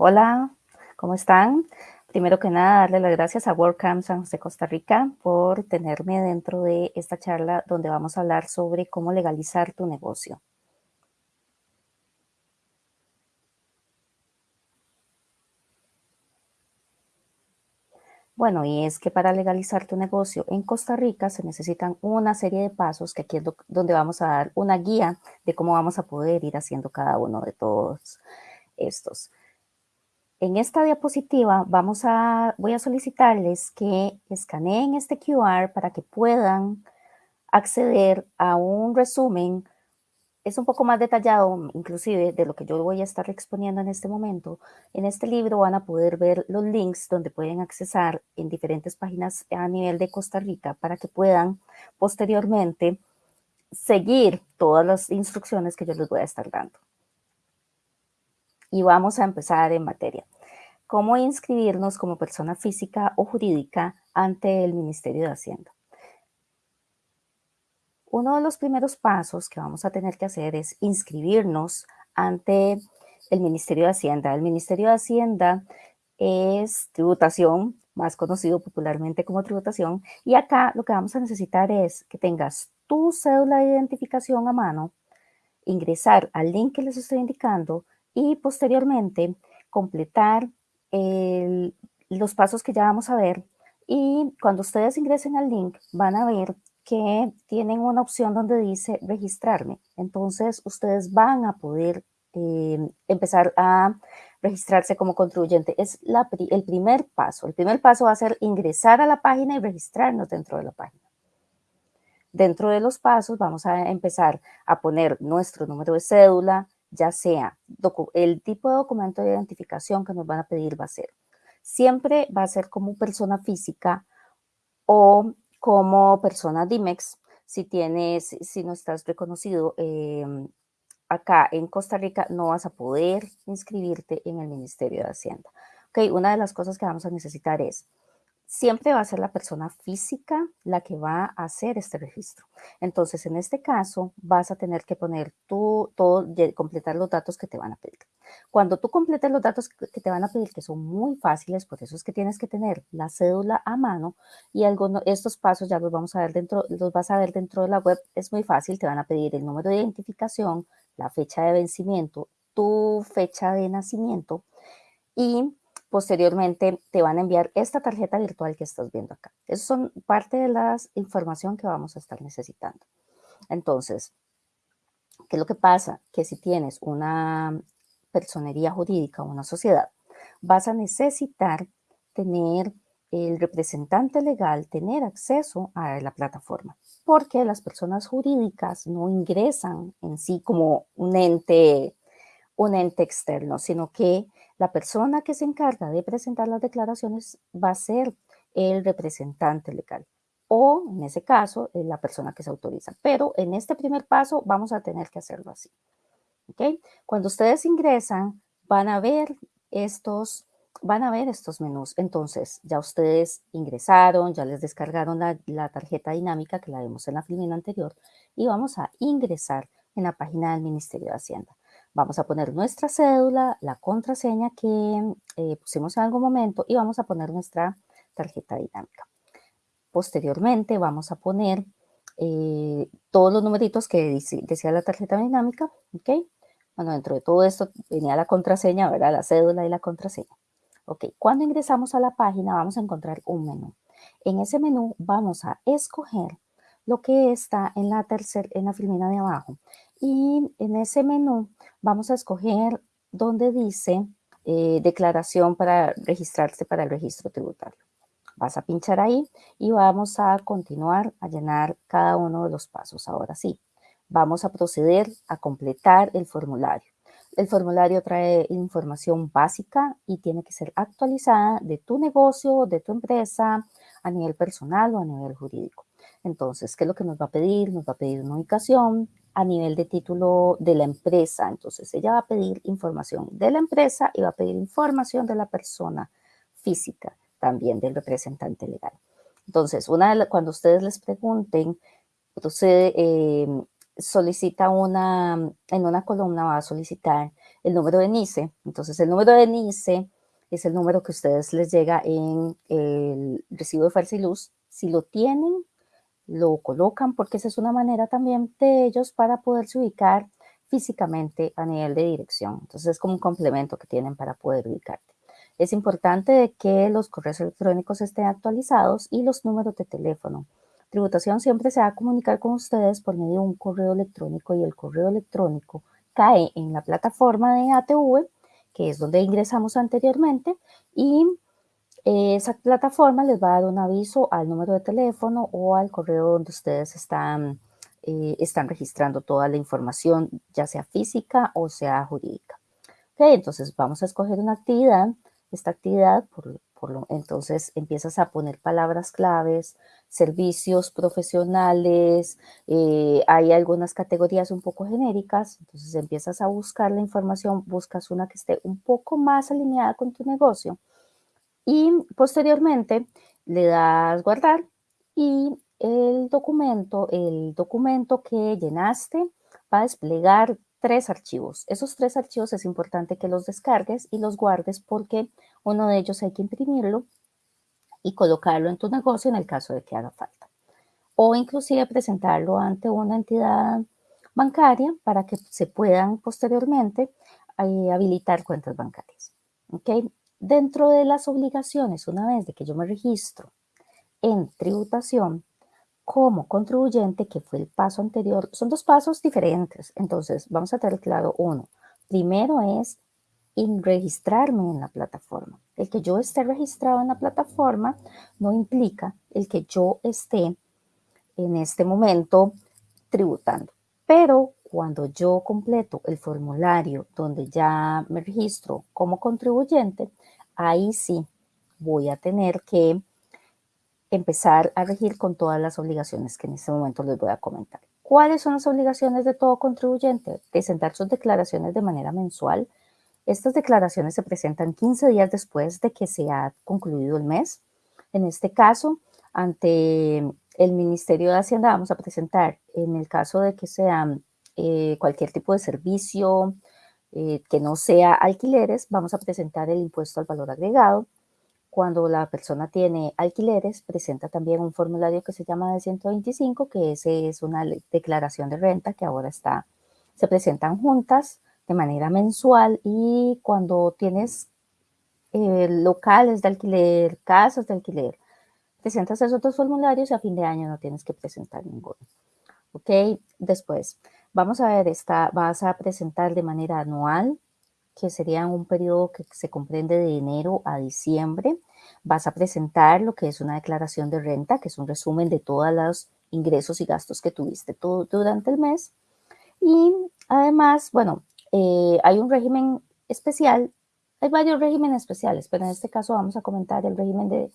Hola, ¿cómo están? Primero que nada, darle las gracias a WordCamp San José, Costa Rica por tenerme dentro de esta charla donde vamos a hablar sobre cómo legalizar tu negocio. Bueno, y es que para legalizar tu negocio en Costa Rica se necesitan una serie de pasos que aquí es donde vamos a dar una guía de cómo vamos a poder ir haciendo cada uno de todos estos. En esta diapositiva vamos a, voy a solicitarles que escaneen este QR para que puedan acceder a un resumen. Es un poco más detallado, inclusive, de lo que yo voy a estar exponiendo en este momento. En este libro van a poder ver los links donde pueden accesar en diferentes páginas a nivel de Costa Rica para que puedan posteriormente seguir todas las instrucciones que yo les voy a estar dando y vamos a empezar en materia. ¿Cómo inscribirnos como persona física o jurídica ante el Ministerio de Hacienda? Uno de los primeros pasos que vamos a tener que hacer es inscribirnos ante el Ministerio de Hacienda. El Ministerio de Hacienda es tributación, más conocido popularmente como tributación, y acá lo que vamos a necesitar es que tengas tu cédula de identificación a mano, ingresar al link que les estoy indicando, y posteriormente completar los pasos que ya vamos a ver y cuando ustedes ingresen al link van a ver que tienen una opción donde dice registrarme. Entonces ustedes van a poder eh, empezar a registrarse como contribuyente. Es el primer paso. El primer paso va a ser ingresar a la página y registrarnos dentro de la página. Dentro de los pasos vamos a empezar a poner nuestro número de cédula, ya sea el tipo de documento de identificación que nos van a pedir va a ser, siempre va a ser como persona física o como persona DIMEX, si tienes, si no estás reconocido em, acá en Costa Rica, no vas a poder inscribirte en el Ministerio de Hacienda. Ok, una de las cosas que vamos a necesitar es siempre va a ser la persona física la que va a hacer este registro. Entonces, en este caso, vas a tener que poner tú, todo, completar los datos que te van a pedir. Cuando tú completes los datos que te van a pedir, que son muy fáciles, por eso es que tienes que tener la cédula a mano y algunos, estos pasos ya los vamos a ver dentro, los vas a ver dentro de la web, es muy fácil, te van a pedir el número de identificación, la fecha de vencimiento, tu fecha de nacimiento y Posteriormente te van a enviar esta tarjeta virtual que estás viendo acá. Eso son parte de la información que vamos a estar necesitando. Entonces, ¿qué es lo que pasa? Que si tienes una personería jurídica o una sociedad, vas a necesitar tener el representante legal, tener acceso a la plataforma, porque las personas jurídicas no ingresan en sí como un ente, un ente externo, sino que la persona que se encarga de presentar las declaraciones va a ser el representante legal o, en ese caso, la persona que se autoriza. Pero en este primer paso vamos a tener que hacerlo así. ¿okay? Cuando ustedes ingresan, van a ver estos van a ver estos menús. Entonces, ya ustedes ingresaron, ya les descargaron la, la, tarjeta dinámica que la vimos en la filmina anterior y vamos a ingresar en la página del Ministerio de Hacienda. Vamos a poner nuestra cédula, la contraseña que eh, pusimos en algún momento y vamos a poner nuestra tarjeta dinámica. Posteriormente vamos a poner eh, todos los numeritos que decía la tarjeta dinámica, ¿ok? Bueno, dentro de todo esto venía la contraseña, ¿verdad? La cédula y la contraseña. Ok, cuando ingresamos a la página vamos a encontrar un menú. En ese menú vamos a escoger lo que está en la tercera, en la filmina de abajo. Y en ese menú vamos a escoger donde dice eh, declaración para registrarse para el registro tributario. Vas a pinchar ahí y vamos a continuar a llenar cada uno de los pasos. Ahora sí, vamos a proceder a completar el formulario. El formulario trae información básica y tiene que ser actualizada de tu negocio, de tu empresa, a nivel personal o a nivel jurídico. Entonces, ¿qué es lo que nos va a pedir? Nos va a pedir una ubicación, a nivel de título de la empresa. Entonces, ella va a pedir información de la empresa y va a pedir información de la persona física, también del representante legal. Entonces, una cuando ustedes les pregunten, entonces eh, solicita una, en una columna va a solicitar el número de NICE. Entonces, el número de NICE es el número que ustedes les llega en el recibo de fuerza y luz. Si lo tienen, lo colocan porque esa es una manera también de ellos para poderse ubicar físicamente a nivel de dirección. Entonces es como un complemento que tienen para poder ubicarte. Es importante que los correos electrónicos estén actualizados y los números de teléfono. Tributación siempre se va a comunicar con ustedes por medio de un correo electrónico y el correo electrónico cae en la plataforma de ATV, que es donde ingresamos anteriormente, y esa plataforma les va a dar un aviso al número de teléfono o al correo donde ustedes están, eh, están registrando toda la información, ya sea física o sea jurídica. Okay, entonces vamos a escoger una actividad. Esta actividad, por, por lo, entonces empiezas a poner palabras claves, servicios profesionales, eh, hay algunas categorías un poco genéricas, entonces empiezas a buscar la información, buscas una que esté un poco más alineada con tu negocio y posteriormente le das guardar y el documento, el documento que llenaste va a desplegar tres archivos. Esos tres archivos es importante que los descargues y los guardes porque uno de ellos hay que imprimirlo y colocarlo en tu negocio en el caso de que haga falta. O inclusive presentarlo ante una entidad bancaria para que se puedan posteriormente eh, habilitar cuentas bancarias. ¿Okay? Dentro de las obligaciones, una vez de que yo me registro en tributación como contribuyente, que fue el paso anterior, son dos pasos diferentes. Entonces, vamos a tener claro uno. Primero es registrarme en la plataforma. El que yo esté registrado en la plataforma no implica el que yo esté en este momento tributando. Pero cuando yo completo el formulario donde ya me registro como contribuyente, ahí sí voy a tener que empezar a regir con todas las obligaciones que en este momento les voy a comentar. ¿Cuáles son las obligaciones de todo contribuyente? Presentar sus declaraciones de manera mensual. Estas declaraciones se presentan 15 días después de que se ha concluido el mes. En este caso, ante el Ministerio de Hacienda vamos a presentar, en el caso de que sea eh, cualquier tipo de servicio, eh, que no sea alquileres, vamos a presentar el impuesto al valor agregado. Cuando la persona tiene alquileres, presenta también un formulario que se llama de 125, que ese es una declaración de renta que ahora está, se presentan juntas de manera mensual y cuando tienes eh, locales de alquiler, casas de alquiler, presentas esos dos formularios y a fin de año no tienes que presentar ninguno. ¿Ok? Después, Vamos a ver, esta, vas a presentar de manera anual, que sería un periodo que se comprende de enero a diciembre. Vas a presentar lo que es una declaración de renta, que es un resumen de todos los ingresos y gastos que tuviste todo, durante el mes. Y además, bueno, eh, hay un régimen especial, hay varios regímenes especiales, pero en este caso vamos a comentar el régimen de,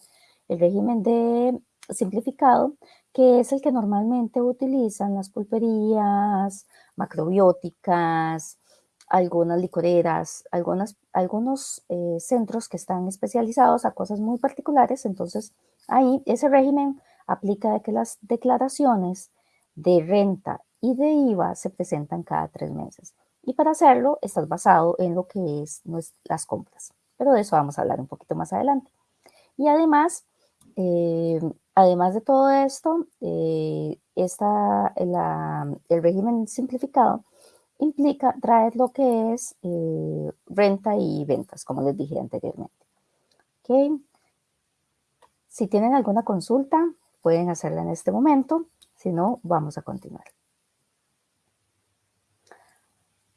el régimen de simplificado, que es el que normalmente utilizan las pulperías, macrobióticas, algunas licoreras, algunas, algunos eh, centros que están especializados a cosas muy particulares. Entonces, ahí ese régimen aplica de que las declaraciones de renta y de IVA se presentan cada tres meses. Y para hacerlo, estás basado en lo que es las compras. Pero de eso vamos a hablar un poquito más adelante. Y además, eh, Además de todo esto, eh, el régimen simplificado implica traer lo que es eh, renta y ventas, como les dije anteriormente. Si tienen alguna consulta, pueden hacerla en este momento. Si no, vamos a continuar.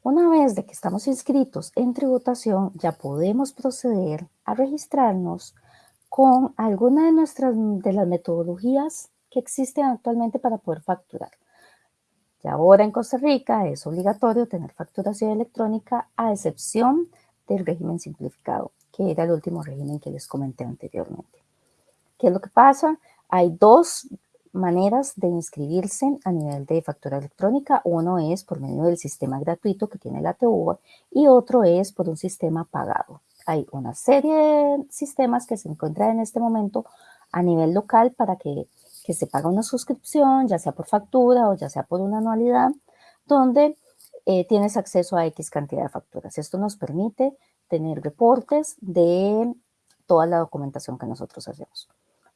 Una vez de que estamos inscritos en tributación, ya podemos proceder a registrarnos con alguna de nuestras de las metodologías que existen actualmente para poder facturar. Y ahora en Costa Rica es obligatorio tener facturación electrónica a excepción del régimen simplificado, que era el último régimen que les comenté anteriormente. ¿Qué es lo que pasa? Hay dos maneras de inscribirse a nivel de factura electrónica. Uno es por medio del sistema gratuito que tiene la ATV y otro es por un sistema pagado. Hay una serie de sistemas que se encuentran en este momento a nivel local para que, que se paga una suscripción, ya sea por factura o ya sea por una anualidad, donde eh, tienes acceso a X cantidad de facturas. Esto nos permite tener reportes de toda la documentación que nosotros hacemos.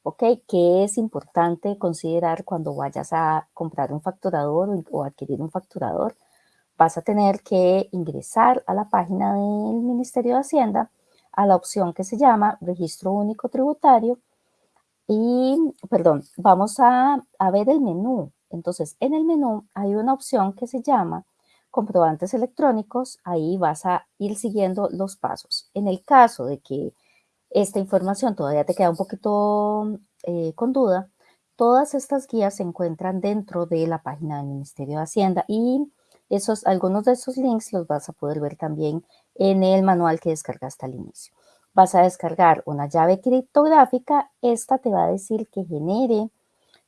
¿Ok? ¿Qué es importante considerar cuando vayas a comprar un facturador o adquirir un facturador? Vas a tener que ingresar a la página del Ministerio de Hacienda a la opción que se llama Registro Único Tributario y, perdón, vamos a, a ver el menú. Entonces, en el menú hay una opción que se llama comprobantes electrónicos, ahí vas a ir siguiendo los pasos. En el caso de que esta información todavía te queda un poquito eh, con duda, todas estas guías se encuentran dentro de la página del Ministerio de Hacienda y esos, algunos de esos links los vas a poder ver también en el manual que descargaste al inicio. Vas a descargar una llave criptográfica, esta te va a decir que genere,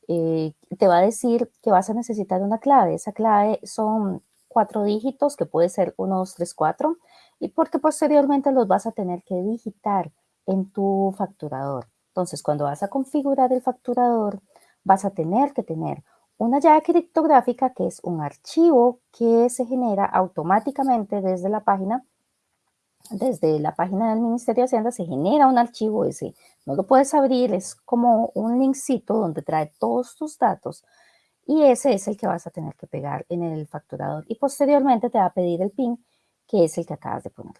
eh, te va a decir que vas a necesitar una clave, esa clave son cuatro dígitos, que puede ser 1, 2, 3, 4, y porque posteriormente los vas a tener que digitar en tu facturador. Entonces, cuando vas a configurar el facturador, vas a tener que tener una llave criptográfica, que es un archivo que se genera automáticamente desde la página, desde la página del Ministerio de Hacienda se genera un archivo ese, no lo puedes abrir, es como un linkcito donde trae todos tus datos y ese es el que vas a tener que pegar en el facturador y posteriormente te va a pedir el PIN que es el que acabas de poner.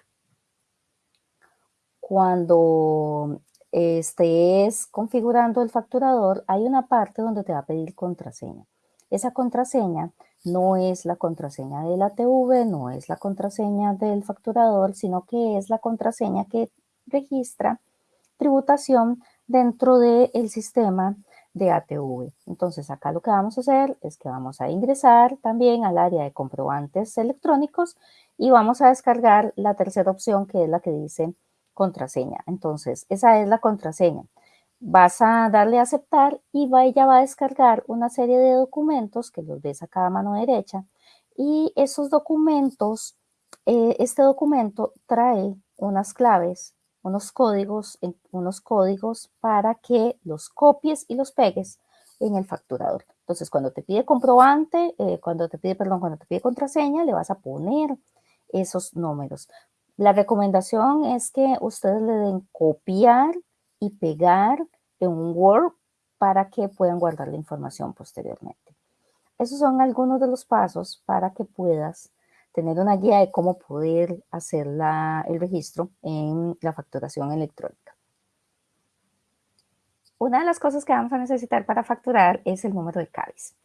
Cuando estés configurando el facturador hay una parte donde te va a pedir contraseña. Esa contraseña no es la contraseña de la TV, no es la contraseña del facturador, sino que es la contraseña que registra tributación dentro del sistema de ATV. Entonces acá lo que vamos a hacer es que vamos a ingresar también al área de comprobantes electrónicos y vamos a descargar la tercera opción que es la que dice contraseña. Entonces esa es la contraseña. Vas a darle a aceptar y va, ella va a descargar una serie de documentos que los ves acá a mano derecha y esos documentos, eh, este documento trae unas claves unos códigos, unos códigos para que los copies y los pegues en el facturador. Entonces, cuando te pide comprobante, eh, cuando te pide, perdón, cuando te pide contraseña, le vas a poner esos números. La recomendación es que ustedes le den copiar y pegar un Word para que puedan guardar la información posteriormente. Esos son algunos de los pasos para que puedas tener una guía de cómo poder hacer el registro en la facturación electrónica. Una de las cosas que vamos a necesitar para facturar es el número de CABIS.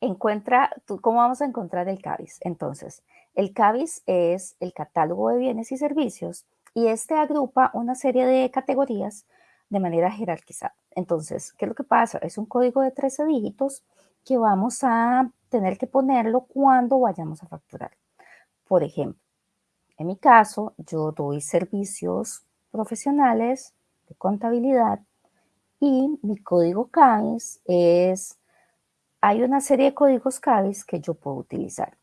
Encuentra, ¿cómo vamos a encontrar el CABIS? Entonces, el CABIS es el catálogo de bienes y servicios y este agrupa una serie de categorías de manera jerarquizada. Entonces, ¿qué es lo que pasa? Es un código de 13 dígitos que vamos a tener que ponerlo cuando vayamos a facturar. Por ejemplo, en mi caso, yo doy servicios profesionales de contabilidad y mi código CABIS es, hay una serie de códigos CABIS que yo puedo utilizar.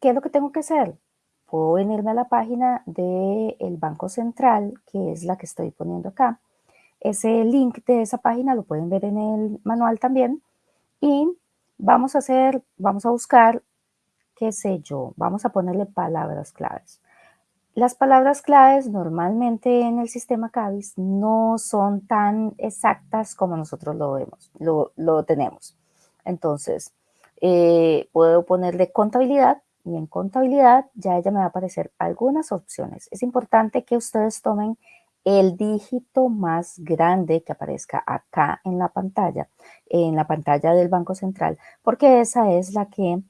¿Qué es lo que tengo que hacer? Puedo venirme a la página del Banco Central, que es la que estoy poniendo acá. Ese link de esa página lo pueden ver en el manual también. Y vamos a hacer, vamos a buscar qué sé yo, vamos a ponerle palabras claves. Las palabras claves normalmente en el sistema CABIS no son tan exactas como nosotros lo vemos, lo, tenemos. Entonces, eh, puedo ponerle contabilidad y en contabilidad ya ella me va a aparecer algunas opciones. Es importante que ustedes tomen el dígito más grande que aparezca acá en la pantalla, en la pantalla del Banco Central, porque esa es la que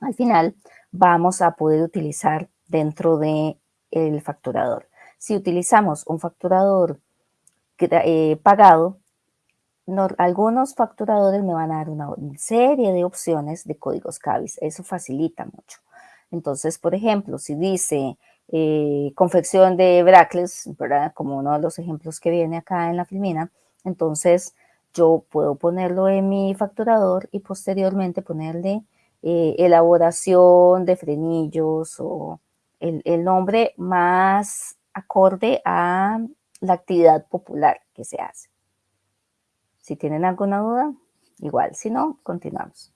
al final vamos a poder utilizar dentro del el facturador. Si utilizamos un facturador eh, pagado, algunos facturadores me van a dar una serie de opciones de códigos CABIS. Eso facilita mucho. Entonces, por ejemplo, si dice eh, confección de ¿verdad? Como uno de los ejemplos que viene acá en la filmina, entonces yo puedo ponerlo en mi facturador y posteriormente ponerle eh, elaboración de frenillos o el, el nombre más acorde a la actividad popular que se hace. Si tienen alguna duda, igual, si no, continuamos.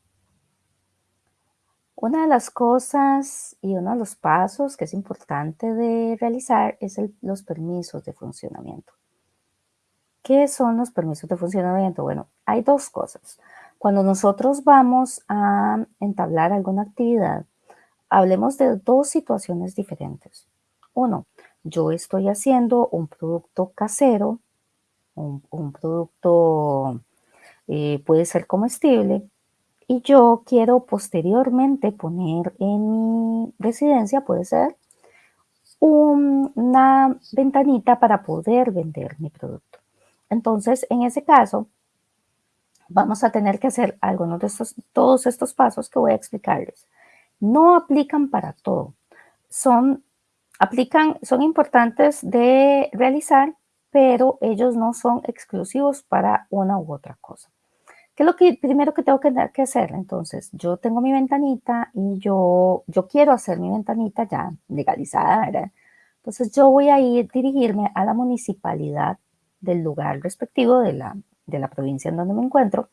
Una de las cosas y uno de los pasos que es importante de realizar es los permisos de funcionamiento. ¿Qué son los permisos de funcionamiento? Bueno, hay dos cosas. Cuando nosotros vamos a entablar alguna actividad, hablemos de dos situaciones diferentes. Uno, yo estoy haciendo un producto casero, un, producto eh, puede ser comestible, y yo quiero posteriormente poner en mi residencia, puede ser, una ventanita para poder vender mi producto. Entonces, en ese caso, vamos a tener que hacer algunos de estos, todos estos pasos que voy a explicarles. No aplican para todo. Son, aplican, son importantes de realizar, pero ellos no son exclusivos para una u otra cosa. ¿Qué es lo que primero que tengo que, que hacer? Entonces, yo tengo mi ventanita y yo, yo quiero hacer mi ventanita ya legalizada, ¿verdad? Entonces, yo voy a ir, dirigirme a la municipalidad del lugar respectivo de la, de la provincia en donde me encuentro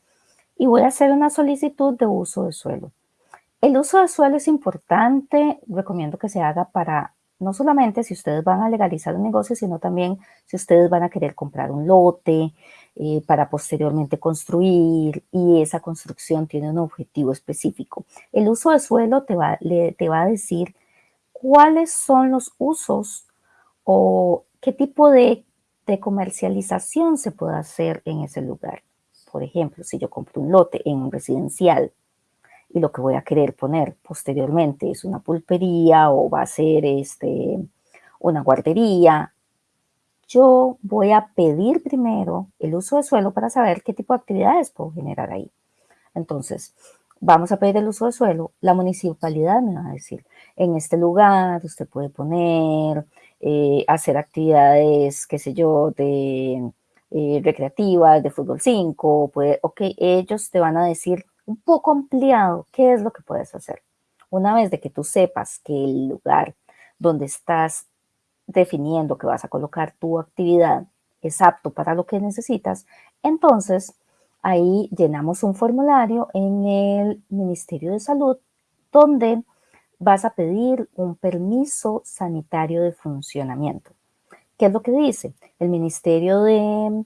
y voy a hacer una solicitud de uso de suelo. El uso de suelo es importante, recomiendo que se haga para no solamente si ustedes van a legalizar un negocio, sino también si ustedes van a querer comprar un lote eh, para posteriormente construir y esa construcción tiene un objetivo específico. El uso de suelo te va, te va a decir cuáles son los usos o qué tipo de, de comercialización se puede hacer en ese lugar. Por ejemplo, si yo compro un lote en un residencial, y lo que voy a querer poner posteriormente es una pulpería o va a ser este, una guardería, yo voy a pedir primero el uso de suelo para saber qué tipo de actividades puedo generar ahí. Entonces, vamos a pedir el uso de suelo, la municipalidad me va a decir, en este lugar usted puede poner, eh, hacer actividades, qué sé yo, de eh, recreativas, de fútbol 5, puede, ok, ellos te van a decir un poco ampliado, ¿qué es lo que puedes hacer? Una vez de que tú sepas que el lugar donde estás definiendo que vas a colocar tu actividad es apto para lo que necesitas, entonces ahí llenamos un formulario en el Ministerio de Salud donde vas a pedir un permiso sanitario de funcionamiento. ¿Qué es lo que dice? El Ministerio de,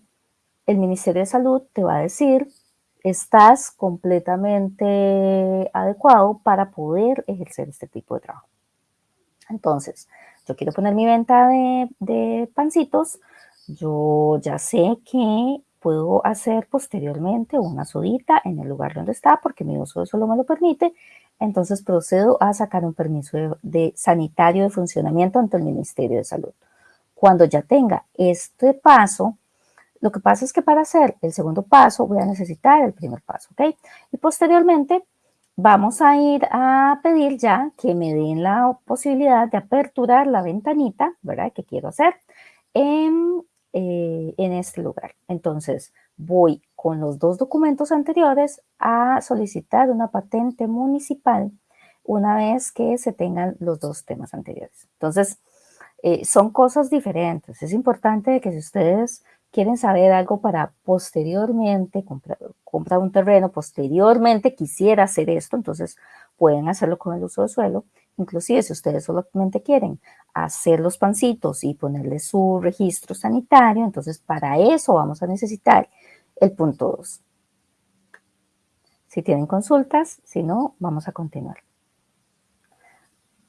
el Ministerio de Salud te va a decir estás completamente adecuado para poder ejercer este tipo de trabajo. Entonces, yo quiero poner mi venta de, pancitos, yo ya sé que puedo hacer posteriormente una sodita en el lugar donde está porque mi uso solo me lo permite. Entonces procedo a sacar un permiso de, de, sanitario de funcionamiento ante el Ministerio de Salud. Cuando ya tenga este paso, lo que pasa es que para hacer el segundo paso voy a necesitar el primer paso, ¿ok? Y posteriormente vamos a ir a pedir ya que me den la posibilidad de aperturar la ventanita, ¿verdad? Que quiero hacer en, eh, en este lugar. Entonces voy con los dos documentos anteriores a solicitar una patente municipal una vez que se tengan los dos temas anteriores. Entonces, eh, son cosas diferentes. Es importante que si ustedes quieren saber algo para posteriormente comprar, un terreno, posteriormente quisiera hacer esto, entonces pueden hacerlo con el uso de suelo. Inclusive si ustedes solamente quieren hacer los pancitos y ponerle su registro sanitario, entonces para eso vamos a necesitar el punto 2. Si tienen consultas, si no, vamos a continuar.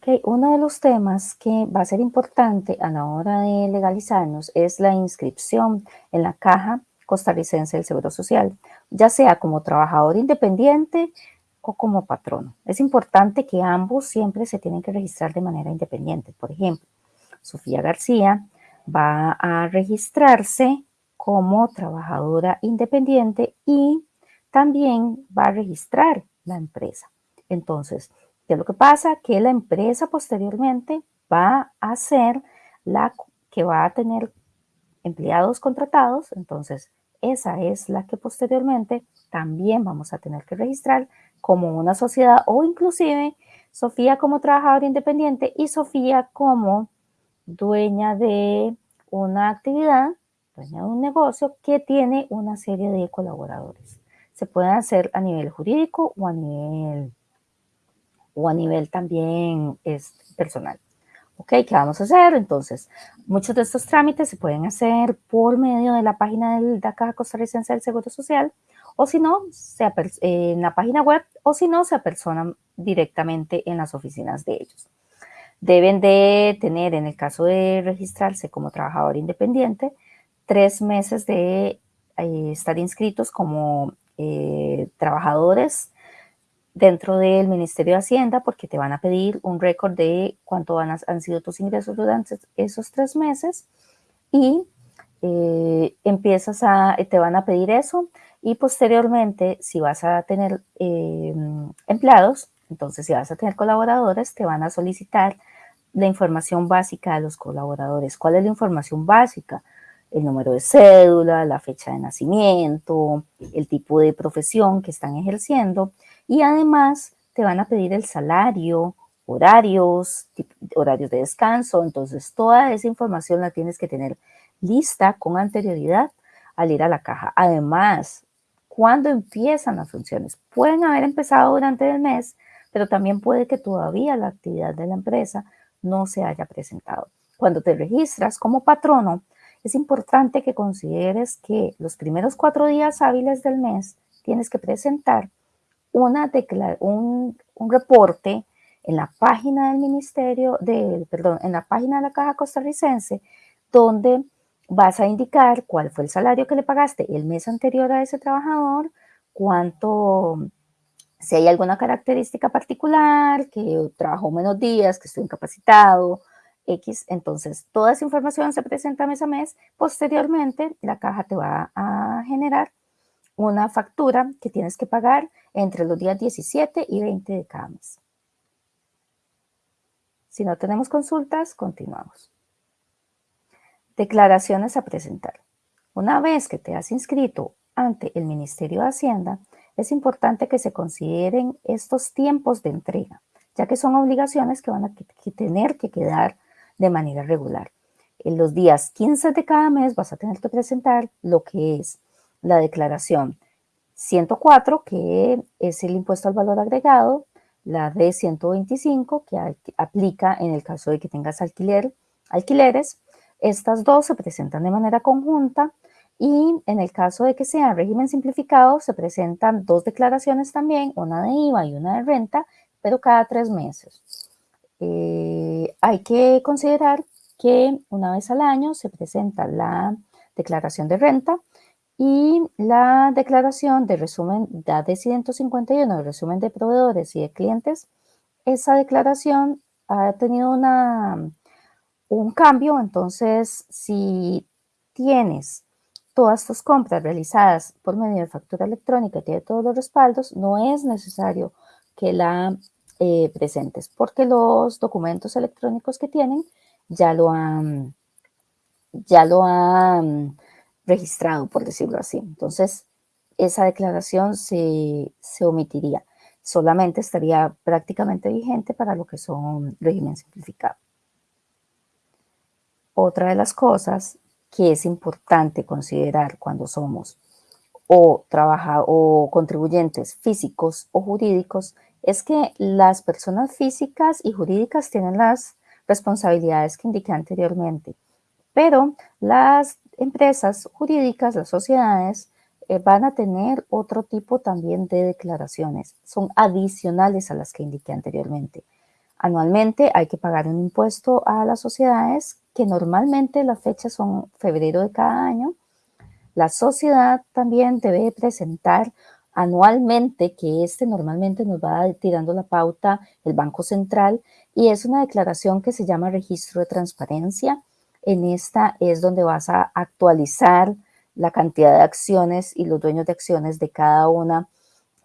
Okay, uno de los temas que va a ser importante a la hora de legalizarnos es la inscripción en la Caja Costarricense del Seguro Social, ya sea como trabajador independiente o como patrono. Es importante que ambos siempre se tienen que registrar de manera independiente. Por ejemplo, Sofía García va a registrarse como trabajadora independiente y también va a registrar la empresa. Entonces, ¿Qué es lo que pasa? Que la empresa posteriormente va a ser la que va a tener empleados contratados, entonces esa es la que posteriormente también vamos a tener que registrar como una sociedad o inclusive Sofía como trabajadora independiente y Sofía como dueña de una actividad, dueña de un negocio que tiene una serie de colaboradores. Se pueden hacer a nivel jurídico o a nivel, o a nivel también este, personal. ¿Ok? ¿Qué vamos a hacer? Entonces, muchos de estos trámites se pueden hacer por medio de la página de la Caja Costarricense del Seguro Social o si no, en la página web o si no, se apersonan directamente en las oficinas de ellos. Deben de tener, en el caso de registrarse como trabajador independiente, tres meses de eh, estar inscritos como eh, trabajadores dentro del Ministerio de Hacienda porque te van a pedir un récord de cuánto han, sido tus ingresos durante esos tres meses y eh, empiezas a, te van a pedir eso y posteriormente si vas a tener empleados, entonces si vas a tener colaboradores, te van a solicitar la información básica de los colaboradores. ¿Cuál es la información básica? El número de cédula, la fecha de nacimiento, el tipo de profesión que están ejerciendo y además te van a pedir el salario, horarios, horarios de descanso. Entonces toda esa información la tienes que tener lista con anterioridad al ir a la caja. Además, cuando empiezan las funciones? Pueden haber empezado durante el mes, pero también puede que todavía la actividad de la empresa no se haya presentado. Cuando te registras como patrono, es importante que consideres que los primeros cuatro días hábiles del mes tienes que presentar una un, un reporte en la página del ministerio, de, perdón, en la página de la Caja Costarricense, donde vas a indicar cuál fue el salario que le pagaste el mes anterior a ese trabajador, cuánto si hay alguna característica particular, que trabajó menos días, que estoy incapacitado, X, entonces toda esa información se presenta mes a mes. Posteriormente, la caja te va a generar una factura que tienes que pagar entre los días 17 y 20 de cada mes. Si no tenemos consultas, continuamos. Declaraciones a presentar. Una vez que te has inscrito ante el Ministerio de Hacienda, es importante que se consideren estos tiempos de entrega, ya que son obligaciones que van a tener que quedar de manera regular. En los días 15 de cada mes vas a tener que presentar lo que es la declaración 104, que es el impuesto al valor agregado, la de 125, que aplica en el caso de que tengas alquiler, alquileres. Estas dos se presentan de manera conjunta y en el caso de que sea régimen simplificado, se presentan dos declaraciones también, una de IVA y una de renta, pero cada tres meses. Eh, hay que considerar que una vez al año se presenta la declaración de renta y la declaración de resumen de 151, de resumen de proveedores y de clientes. Esa declaración ha tenido una, un cambio, entonces si tienes todas tus compras realizadas por medio de factura electrónica y tiene todos los respaldos, no es necesario que la eh, presentes porque los documentos electrónicos que tienen ya lo han, ya lo han registrado, por decirlo así. Entonces, esa declaración se, se omitiría. Solamente estaría prácticamente vigente para lo que son régimen simplificado. Otra de las cosas que es importante considerar cuando somos o, trabaja, o contribuyentes físicos o jurídicos es que las personas físicas y jurídicas tienen las responsabilidades que indiqué anteriormente, pero las empresas jurídicas, las sociedades, eh, van a tener otro tipo también de declaraciones, son adicionales a las que indiqué anteriormente. Anualmente hay que pagar un impuesto a las sociedades que normalmente las fechas son febrero de cada año. La sociedad también debe presentar anualmente, que este normalmente nos va tirando la pauta el Banco Central, y es una declaración que se llama registro de transparencia. En esta es donde vas a actualizar la cantidad de acciones y los dueños de acciones de cada una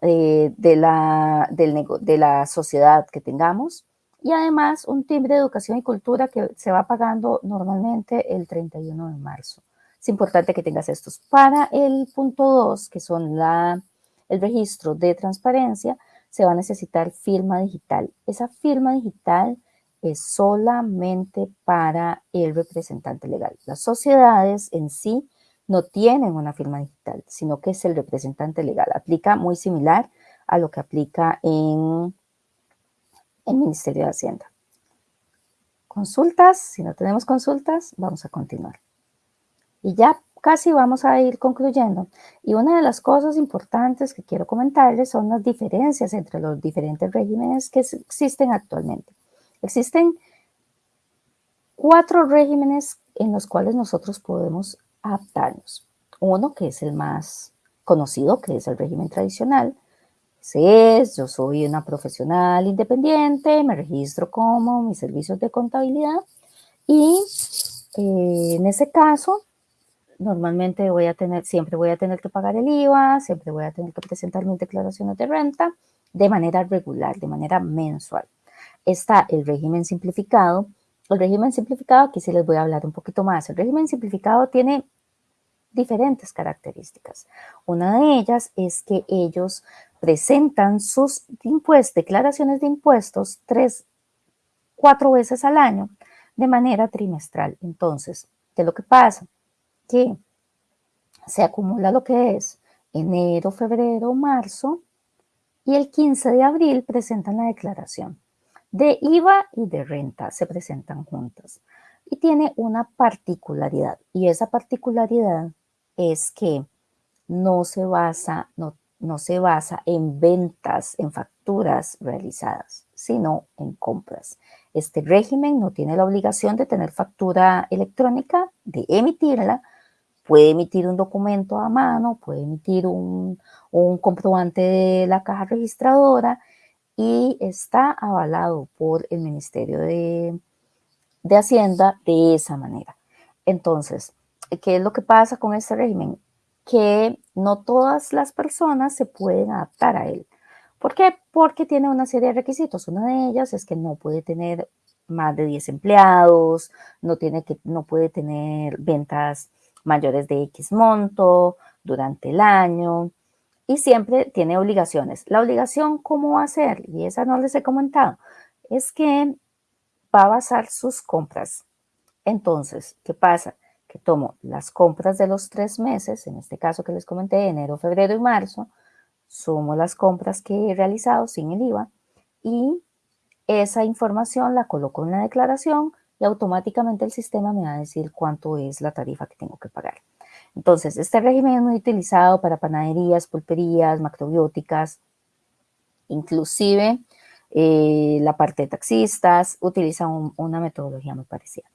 eh, de, la, sociedad que tengamos y además un timbre de educación y cultura que se va pagando normalmente el 31 de marzo. es importante que tengas estos. Para el punto 2, que son la, el registro de transparencia, se va a necesitar firma digital. Esa firma digital es solamente para el representante legal. Las sociedades en sí no tienen una firma digital, sino que es el representante legal. Aplica muy similar a lo que aplica en el Ministerio de Hacienda. Consultas, si no tenemos consultas, vamos a continuar. Y ya casi vamos a ir concluyendo. Y una de las cosas importantes que quiero comentarles son las diferencias entre los diferentes regímenes que existen actualmente. Existen cuatro regímenes en los cuales nosotros podemos adaptarnos. Uno que es el más conocido, que es el régimen tradicional. Ese es, yo soy una profesional independiente, me registro como mis servicios de contabilidad y eh, en ese caso normalmente voy a tener, siempre voy a tener que pagar el IVA, siempre voy a tener que presentar mis declaraciones de renta de manera regular, de manera mensual. Está el régimen simplificado. El régimen simplificado, aquí sí les voy a hablar un poquito más. El régimen simplificado tiene diferentes características. Una de ellas es que ellos presentan sus declaraciones de impuestos tres, cuatro veces al año de manera trimestral. Entonces, ¿qué es lo que pasa? que se acumula lo que es enero, febrero, marzo y el 15 de abril presentan la declaración. De IVA y de renta se presentan juntas y tiene una particularidad y esa particularidad es que no se basa, no, no se basa en ventas, en facturas realizadas, sino en compras. Este régimen no tiene la obligación de tener factura electrónica, de emitirla, puede emitir un documento a mano, puede emitir un, comprobante de la caja registradora y está avalado por el Ministerio de, de Hacienda de esa manera. Entonces, ¿qué es lo que pasa con este régimen? Que no todas las personas se pueden adaptar a él. ¿Por qué? Porque tiene una serie de requisitos. Una de ellas es que no puede tener más de 10 empleados, no, tiene que, no puede tener ventas mayores de X monto durante el año y siempre tiene obligaciones. La obligación, ¿cómo va a ser? Y esa no les he comentado. Es que va a basar sus compras. Entonces, ¿qué pasa? Que tomo las compras de los tres meses, en este caso que les comenté, enero, febrero y marzo, sumo las compras que he realizado sin el IVA y esa información la coloco en la declaración y automáticamente el sistema me va a decir cuánto es la tarifa que tengo que pagar. Entonces, este régimen es muy utilizado para panaderías, pulperías, macrobióticas, inclusive eh, la parte de taxistas utiliza una metodología muy parecida.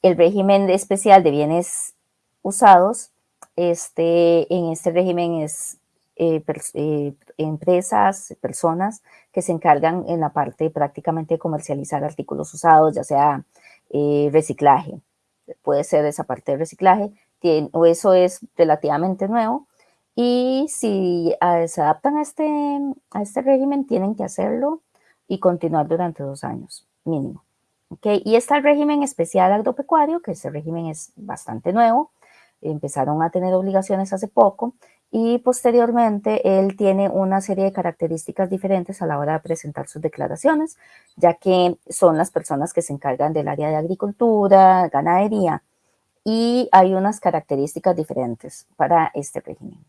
El régimen especial de bienes usados, este, en este régimen es eh, eh, empresas, personas que se encargan en la parte prácticamente de comercializar artículos usados, ya sea eh, reciclaje. Puede ser esa parte de reciclaje, o eso es relativamente nuevo. Y si ah, se adaptan a este, a este régimen, tienen que hacerlo y continuar durante dos años, mínimo. ¿Okay? Y está el régimen especial agropecuario, que ese régimen es bastante nuevo. Empezaron a tener obligaciones hace poco y posteriormente él tiene una serie de características diferentes a la hora de presentar sus declaraciones, ya que son las personas que se encargan del área de agricultura, ganadería, y hay unas características diferentes para este régimen.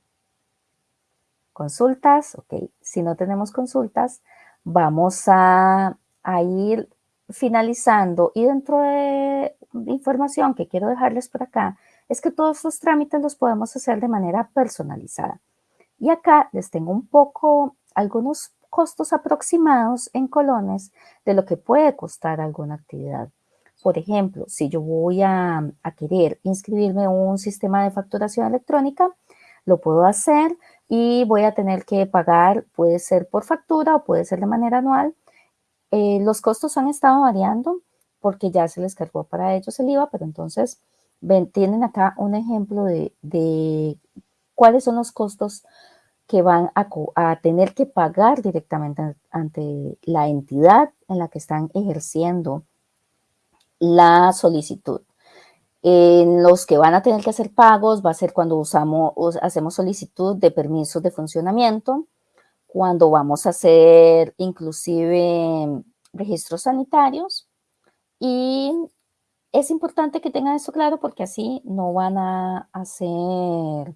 Consultas, ok, si no tenemos consultas, vamos a, ir finalizando y dentro de información que quiero dejarles por acá, es que todos los trámites los podemos hacer de manera personalizada. Y acá les tengo un poco algunos costos aproximados en colones de lo que puede costar alguna actividad. Por ejemplo, si yo voy a, querer inscribirme en un sistema de facturación electrónica, lo puedo hacer y voy a tener que pagar, puede ser por factura o puede ser de manera anual. Eh, los costos han estado variando porque ya se les cargó para ellos el IVA, pero entonces tienen acá un ejemplo de, cuáles son los costos que van a, tener que pagar directamente ante la entidad en la que están ejerciendo la solicitud. En los que van a tener que hacer pagos va a ser cuando usamos, hacemos solicitud de permisos de funcionamiento, cuando vamos a hacer inclusive registros sanitarios y es importante que tengan esto claro porque así no van a hacer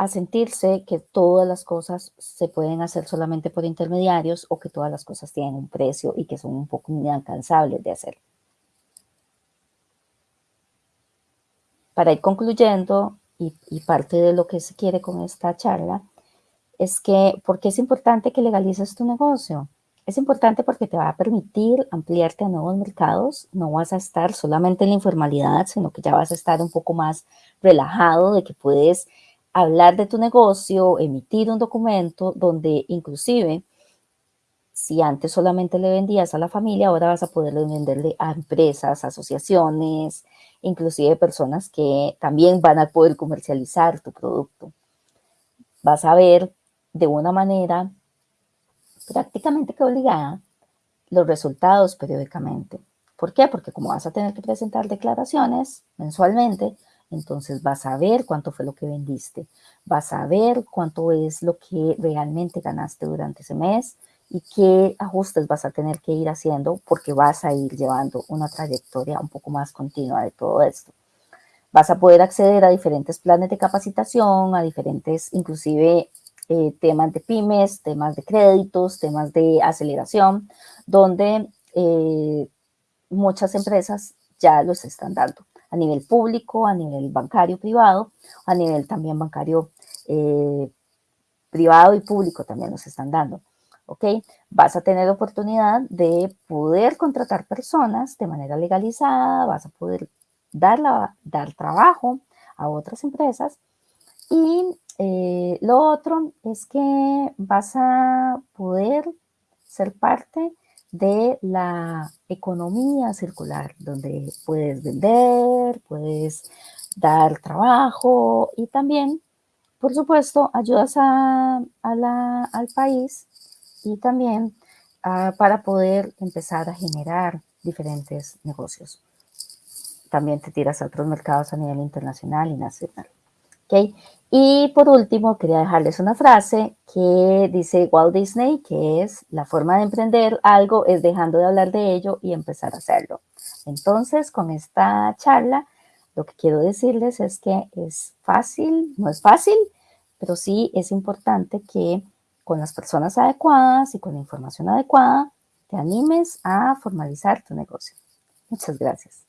a sentirse que todas las cosas se pueden hacer solamente por intermediarios o que todas las cosas tienen un precio y que son un poco inalcanzables de hacer. Para ir concluyendo, y, parte de lo que se quiere con esta charla, es que, ¿por qué es importante que legalices tu negocio? Es importante porque te va a permitir ampliarte a nuevos mercados, no vas a estar solamente en la informalidad, sino que ya vas a estar un poco más relajado de que puedes hablar de tu negocio, emitir un documento donde inclusive si antes solamente le vendías a la familia, ahora vas a poder venderle a empresas, asociaciones, inclusive personas que también van a poder comercializar tu producto. Vas a ver de una manera prácticamente que obligada los resultados periódicamente. ¿Por qué? Porque como vas a tener que presentar declaraciones mensualmente, entonces vas a ver cuánto fue lo que vendiste, vas a ver cuánto es lo que realmente ganaste durante ese mes y qué ajustes vas a tener que ir haciendo porque vas a ir llevando una trayectoria un poco más continua de todo esto. Vas a poder acceder a diferentes planes de capacitación, a diferentes, inclusive eh, temas de pymes, temas de créditos, temas de aceleración, donde eh, muchas empresas ya los están dando a nivel público, a nivel bancario privado, a nivel también bancario eh, privado y público también nos están dando. ¿Ok? Vas a tener oportunidad de poder contratar personas de manera legalizada, vas a poder dar, la, dar trabajo a otras empresas y eh, lo otro es que vas a poder ser parte de la economía circular, donde puedes vender, puedes dar trabajo y también, por supuesto, ayudas al país y también ah, para poder empezar a generar diferentes negocios. También te tiras a otros mercados a nivel internacional y nacional. ¿okay? Y por último, quería dejarles una frase que dice Walt Disney, que es la forma de emprender algo es dejando de hablar de ello y empezar a hacerlo. Entonces, con esta charla, lo que quiero decirles es que es fácil, no es fácil, pero sí es importante que con las personas adecuadas y con la información adecuada, te animes a formalizar tu negocio. Muchas gracias.